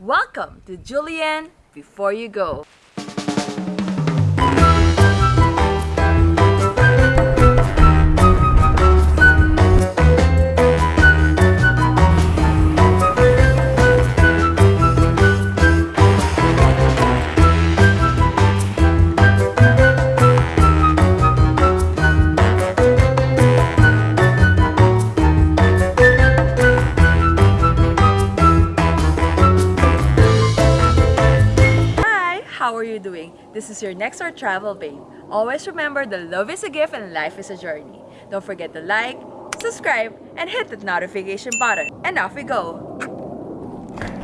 Welcome to Julianne Before You Go. This is your next door travel babe. Always remember that love is a gift and life is a journey. Don't forget to like, subscribe, and hit the notification button. And off we go!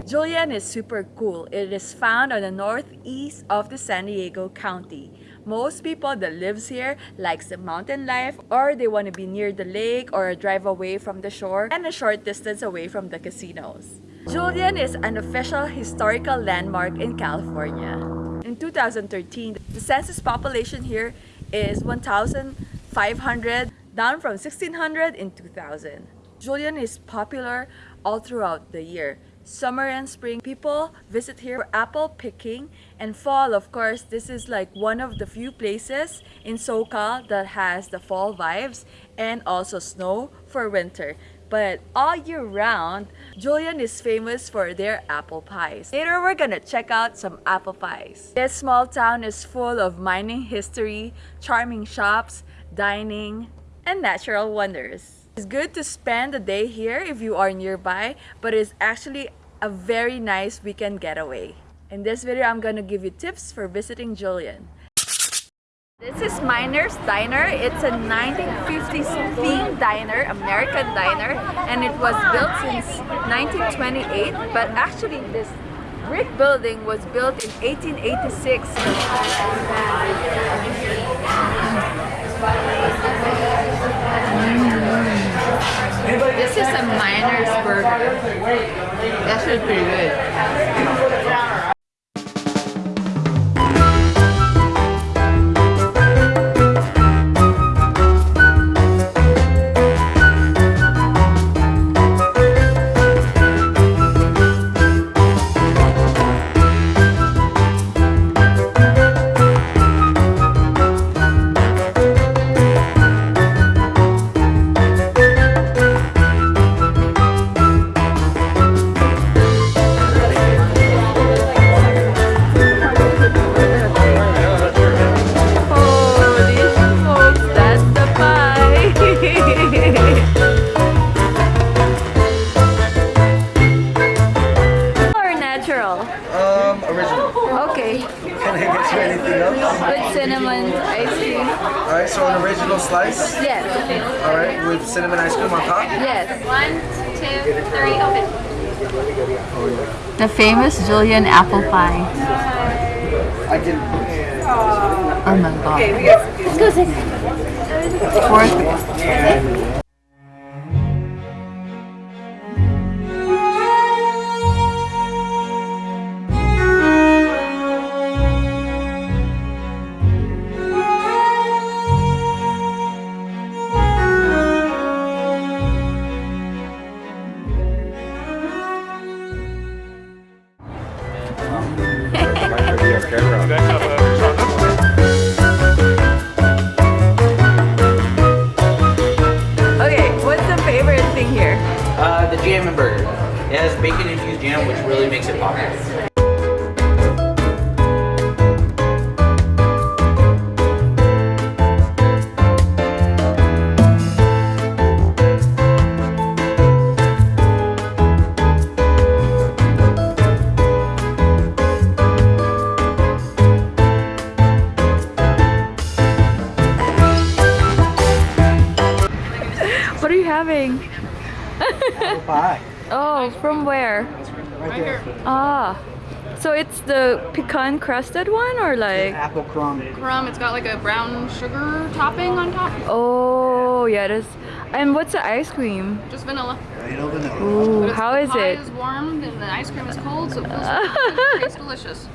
Julian is super cool. It is found on the northeast of the San Diego County. Most people that lives here likes the mountain life or they want to be near the lake or drive away from the shore and a short distance away from the casinos. Julian is an official historical landmark in California. In 2013, the census population here is 1,500, down from 1,600 in 2000. Julian is popular all throughout the year. Summer and spring, people visit here for apple picking. And fall, of course, this is like one of the few places in SoCal that has the fall vibes and also snow for winter. But all year round, Julian is famous for their apple pies. Later, we're gonna check out some apple pies. This small town is full of mining history, charming shops, dining, and natural wonders. It's good to spend the day here if you are nearby, but it's actually a very nice weekend getaway. In this video, I'm gonna give you tips for visiting Julian. This is Miner's Diner. It's a 1950s themed diner, American diner, and it was built since 1928. But actually, this brick building was built in 1886. This is a Miner's burger. That's pretty good. Alright, so an original slice. Yes. Alright, with cinnamon ice cream on top. Yes. One, two, three, open. The famous Julian apple pie. I can. Oh my god. Okay, we got Let's go, sis. Worth Okay, what's the favorite thing here? Uh, the jam and burger. It has bacon infused jam, which really makes it popular. Where? Right there. Ah. So it's the pecan crusted one or like Apple crumb. Crumb, it's got like a brown sugar topping on top. Oh yeah it is. And what's the ice cream? Just vanilla. Right over there. Ooh, But it's- how the pie it? is warm and the ice cream is cold, so it feels it tastes delicious.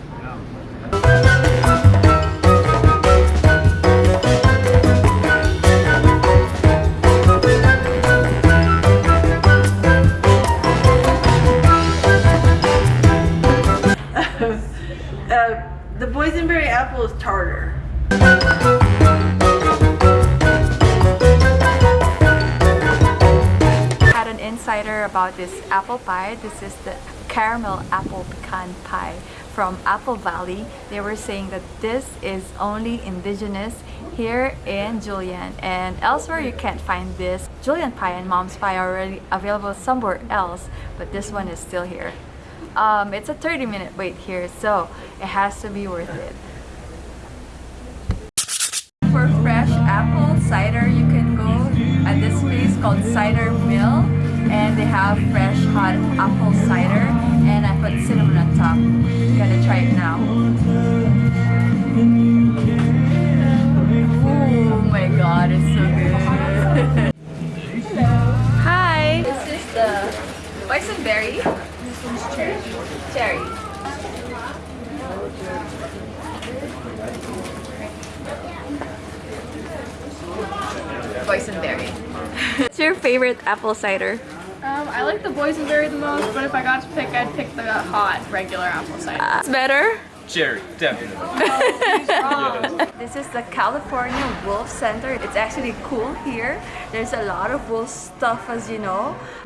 Insider about this apple pie. This is the caramel apple pecan pie from Apple Valley. They were saying that this is only indigenous here in Julian and elsewhere you can't find this. Julian pie and mom's pie are already available somewhere else but this one is still here. Um, it's a 30 minute wait here so it has to be worth it. For fresh apple cider, you can go at this place called Cider Mill and they have fresh hot apple cider and I put cinnamon on top. Gotta try it now. Oh my god, it's so good. Hi! This is the boysenberry. This one's cherry. Cherry. Boysenberry. What's your favorite apple cider? Um, I like the boysenberry the most, but if I got to pick, I'd pick the hot regular apple cider. It's better. Cherry, definitely. This is the California Wolf Center. It's actually cool here. There's a lot of wolf stuff as you know.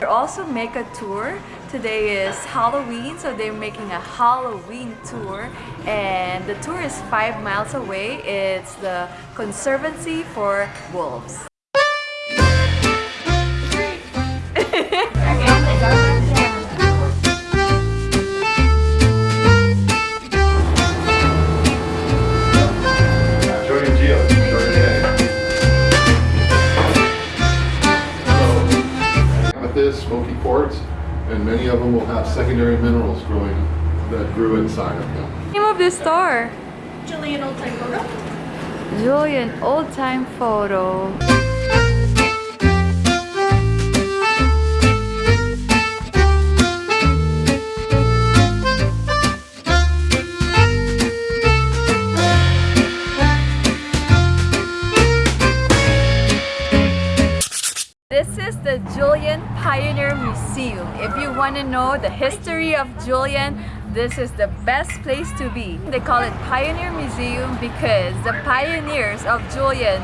they also make a tour. Today is Halloween, so they're making a Halloween tour. And the tour is five miles away. It's the Conservancy for Wolves. And many of them will have secondary minerals growing that grew inside of them. Name of this store? Julian Old Time Photo. Julian Old Time Photo. Know the history of Julian, this is the best place to be. They call it Pioneer Museum because the pioneers of Julian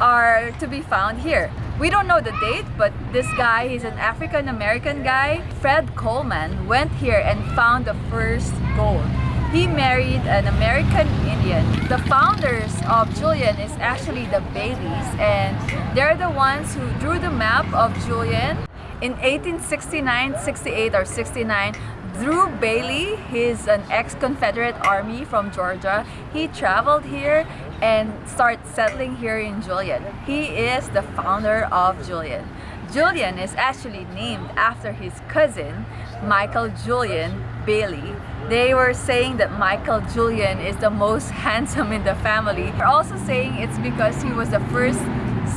are to be found here. We don't know the date, but this guy, he's an African American guy. Fred Coleman went here and found the first gold. He married an American Indian. The founders of Julian is actually the Baileys and they're the ones who drew the map of Julian. In 1869, 68 or 69, Drew Bailey, he's an ex-Confederate army from Georgia. He traveled here and started settling here in Julian. He is the founder of Julian. Julian is actually named after his cousin, Michael Julian Bailey. They were saying that Michael Julian is the most handsome in the family. They're also saying it's because he was the first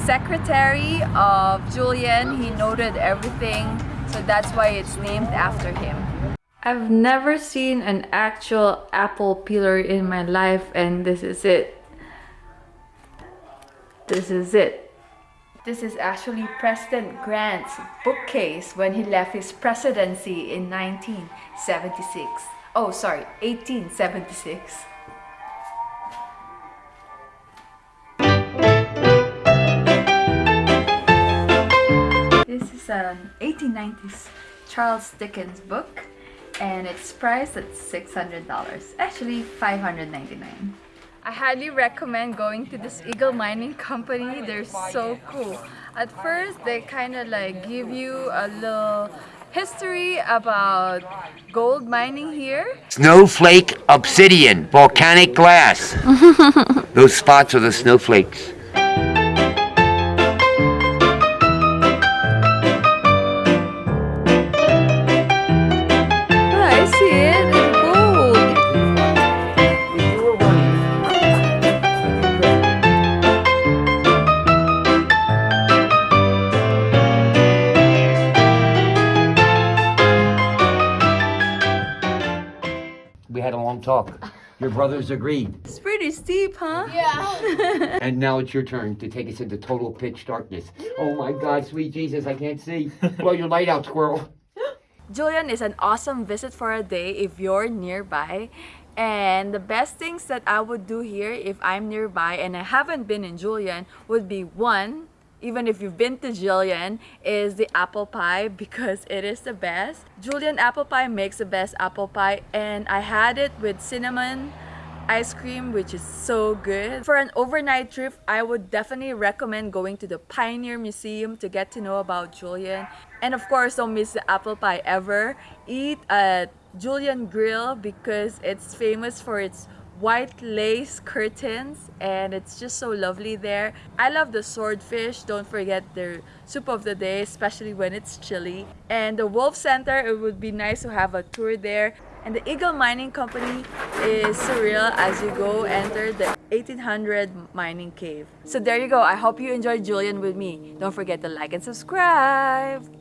secretary of Julian. He noted everything, so that's why it's named after him. I've never seen an actual apple peeler in my life and this is it. This is it. This is actually President Grant's bookcase when he left his presidency in 1976. Oh, sorry, 1876. 1890s Charles Dickens book and it's priced at $600. Actually, 599. I highly recommend going to this Eagle Mining Company. They're so cool. At first, they kind of like give you a little history about gold mining here. Snowflake obsidian, volcanic glass. Those spots are the snowflakes. Talk. Your brothers agreed. It's pretty steep, huh? Yeah. and now it's your turn to take us into total pitch darkness. Oh my God, sweet Jesus, I can't see. Blow your light out, squirrel. Julian is an awesome visit for a day if you're nearby. And the best things that I would do here if I'm nearby and I haven't been in Julian would be one, even if you've been to Julian, is the apple pie because it is the best. Julian apple pie makes the best apple pie and I had it with cinnamon ice cream which is so good. For an overnight trip, I would definitely recommend going to the Pioneer Museum to get to know about Julian. And of course, don't miss the apple pie ever. Eat at Julian Grill because it's famous for its white lace curtains and it's just so lovely there. I love the swordfish. Don't forget their soup of the day, especially when it's chilly. And the Wolf Center, it would be nice to have a tour there. And the Eagle Mining Company is surreal as you go enter the 1800 mining cave. So there you go. I hope you enjoyed Julian with me. Don't forget to like and subscribe.